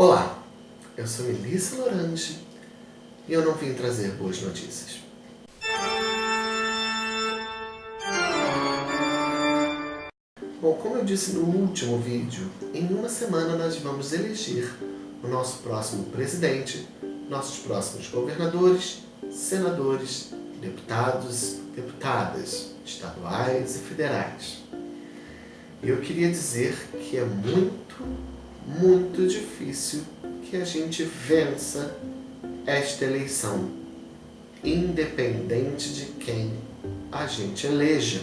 Olá, eu sou Melissa Lorange e eu não vim trazer boas notícias. Bom, como eu disse no último vídeo, em uma semana nós vamos eleger o nosso próximo presidente, nossos próximos governadores, senadores, deputados, deputadas, estaduais e federais. Eu queria dizer que é muito, muito difícil que a gente vença esta eleição, independente de quem a gente eleja.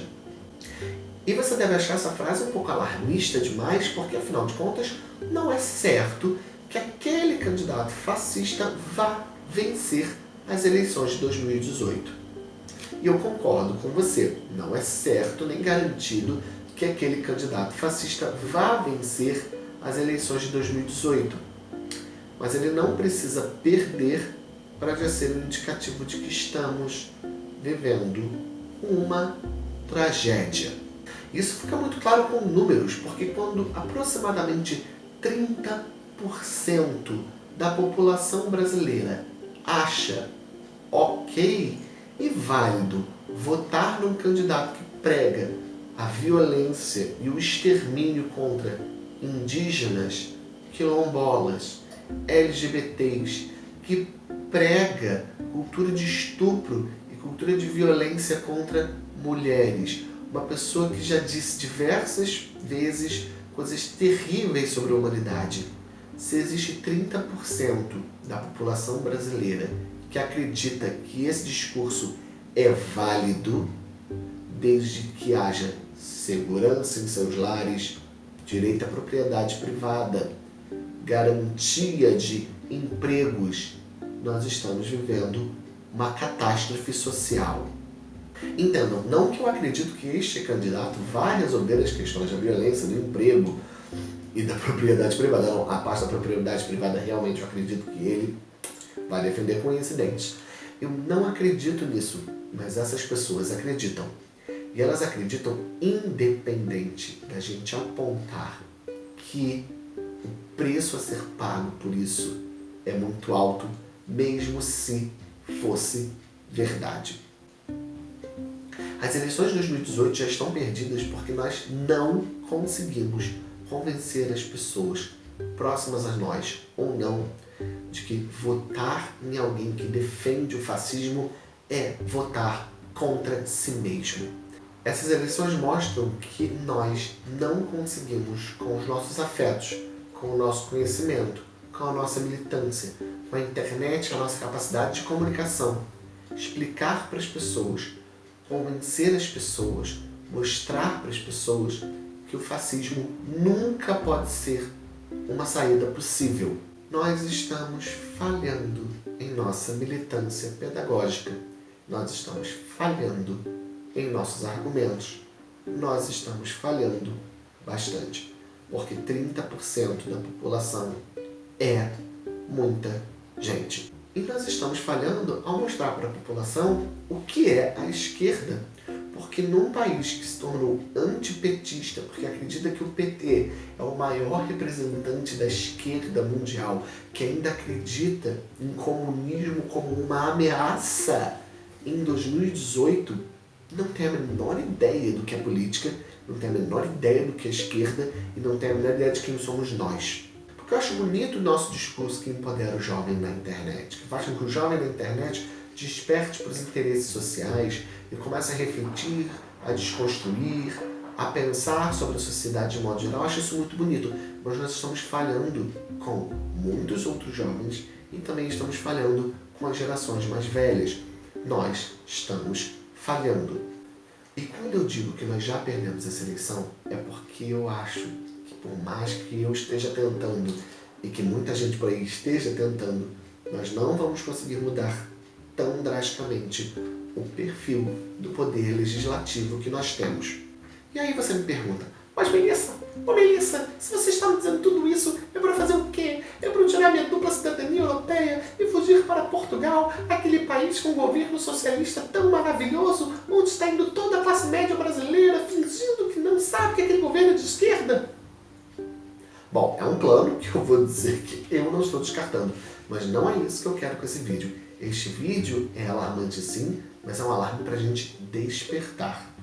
E você deve achar essa frase um pouco alarmista demais, porque afinal de contas não é certo que aquele candidato fascista vá vencer as eleições de 2018. E eu concordo com você, não é certo nem garantido que aquele candidato fascista vá vencer as eleições de 2018. Mas ele não precisa perder para já ser um indicativo de que estamos vivendo uma tragédia. Isso fica muito claro com números, porque quando aproximadamente 30% da população brasileira acha ok e válido votar num candidato que prega a violência e o extermínio contra indígenas, quilombolas, LGBTs, que prega cultura de estupro e cultura de violência contra mulheres. Uma pessoa que já disse diversas vezes coisas terríveis sobre a humanidade. Se existe 30% da população brasileira que acredita que esse discurso é válido, desde que haja segurança em seus lares, direito à propriedade privada, garantia de empregos, nós estamos vivendo uma catástrofe social. Entendam, não que eu acredito que este candidato vá resolver as questões da violência, do emprego e da propriedade privada. Não, a parte da propriedade privada realmente eu acredito que ele vai defender com incidentes. Eu não acredito nisso, mas essas pessoas acreditam. E elas acreditam independente da gente apontar que o preço a ser pago por isso é muito alto, mesmo se fosse verdade. As eleições de 2018 já estão perdidas porque nós não conseguimos convencer as pessoas próximas a nós ou não de que votar em alguém que defende o fascismo é votar contra si mesmo. Essas eleições mostram que nós não conseguimos, com os nossos afetos, com o nosso conhecimento, com a nossa militância, com a internet, a nossa capacidade de comunicação, explicar para as pessoas, convencer as pessoas, mostrar para as pessoas que o fascismo nunca pode ser uma saída possível. Nós estamos falhando em nossa militância pedagógica, nós estamos falhando em nossos argumentos, nós estamos falhando bastante, porque 30% da população é muita gente. E nós estamos falhando ao mostrar para a população o que é a esquerda porque num país que se tornou antipetista, porque acredita que o PT é o maior representante da esquerda mundial, que ainda acredita em comunismo como uma ameaça em 2018, não tem a menor ideia do que é política, não tem a menor ideia do que é esquerda e não tem a menor ideia de quem somos nós. Porque eu acho bonito o nosso discurso que empodera o jovem na internet, que faz com que o jovem na internet desperte para os interesses sociais e comece a refletir, a desconstruir, a pensar sobre a sociedade de modo geral. Eu acho isso muito bonito, mas nós estamos falhando com muitos outros jovens e também estamos falhando com as gerações mais velhas. Nós estamos falhando. E quando eu digo que nós já perdemos essa eleição, é porque eu acho que por mais que eu esteja tentando e que muita gente por aí esteja tentando, nós não vamos conseguir mudar tão drasticamente o perfil do poder legislativo que nós temos. E aí você me pergunta, mas Melissa, ô Melissa, se você está me dizendo tudo isso, é para fazer o quê? É para tirar minha dupla cidadania europeia e fugir para Portugal, aquele país com um governo socialista tão maravilhoso, onde está indo toda a classe média brasileira fingindo que não sabe que aquele governo é de esquerda? Bom, é um plano que eu vou dizer que eu não estou descartando, mas não é isso que eu quero com esse vídeo. Este vídeo é alarmante sim, mas é um alarme para a gente despertar.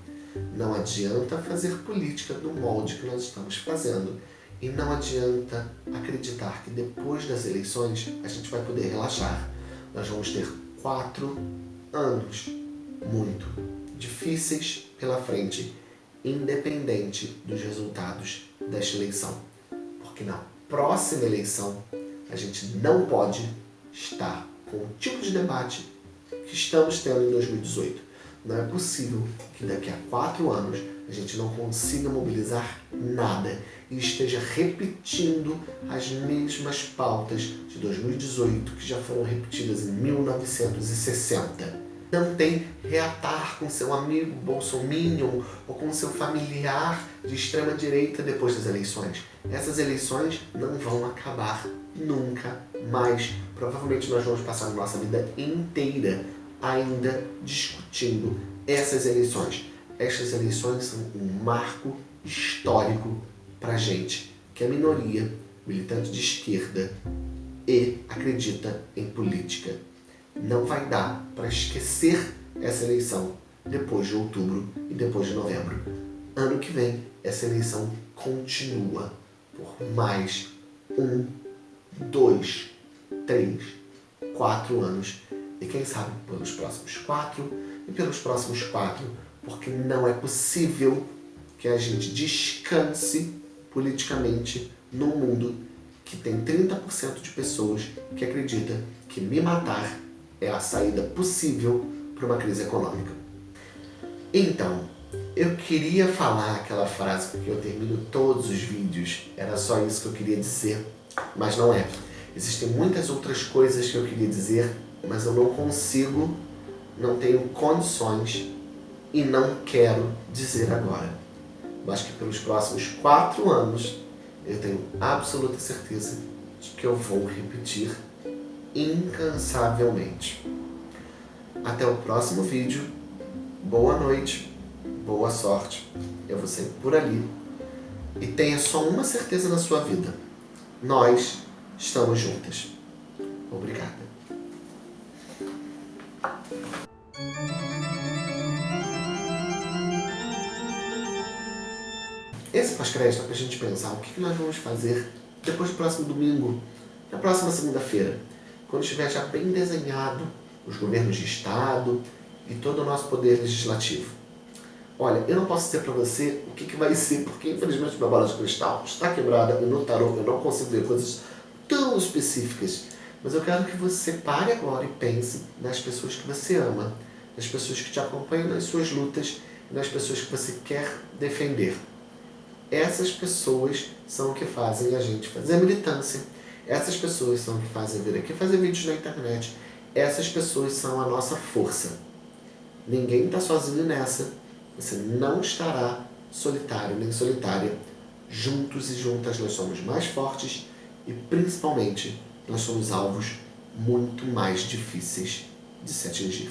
Não adianta fazer política do molde que nós estamos fazendo. E não adianta acreditar que depois das eleições a gente vai poder relaxar. Nós vamos ter quatro anos muito difíceis pela frente, independente dos resultados desta eleição. Porque na próxima eleição a gente não pode estar com o tipo de debate que estamos tendo em 2018. Não é possível que daqui a quatro anos a gente não consiga mobilizar nada e esteja repetindo as mesmas pautas de 2018 que já foram repetidas em 1960. Não tem reatar com seu amigo bolsominion ou com seu familiar de extrema direita depois das eleições. Essas eleições não vão acabar nunca mais. Provavelmente nós vamos passar a nossa vida inteira ainda discutindo essas eleições. Estas eleições são um marco histórico para a gente, que é minoria, militante de esquerda e acredita em política. Não vai dar para esquecer essa eleição depois de outubro e depois de novembro. Ano que vem, essa eleição continua por mais um, dois, três, quatro anos e quem sabe pelos próximos quatro e pelos próximos quatro, porque não é possível que a gente descanse politicamente num mundo que tem 30% de pessoas que acredita que me matar é a saída possível para uma crise econômica. Então, eu queria falar aquela frase que eu termino todos os vídeos, era só isso que eu queria dizer, mas não é. Existem muitas outras coisas que eu queria dizer mas eu não consigo, não tenho condições e não quero dizer agora. Mas que pelos próximos quatro anos eu tenho absoluta certeza de que eu vou repetir incansavelmente. Até o próximo vídeo. Boa noite, boa sorte. Eu vou sempre por ali. E tenha só uma certeza na sua vida. Nós estamos juntas. Obrigada. Esse pós-crédito é para a gente pensar o que nós vamos fazer depois do próximo domingo, na próxima segunda-feira, quando estiver já bem desenhado os governos de Estado e todo o nosso poder legislativo. Olha, eu não posso dizer para você o que, que vai ser, porque infelizmente minha bola de cristal está quebrada e no tarô eu não consigo ver coisas tão específicas. Mas eu quero que você pare agora e pense nas pessoas que você ama, nas pessoas que te acompanham nas suas lutas e nas pessoas que você quer defender. Essas pessoas são o que fazem a gente fazer militância. Essas pessoas são o que fazem vir aqui fazer vídeos na internet. Essas pessoas são a nossa força. Ninguém está sozinho nessa. Você não estará solitário nem solitária. Juntos e juntas nós somos mais fortes e principalmente nós somos alvos muito mais difíceis de se atingir.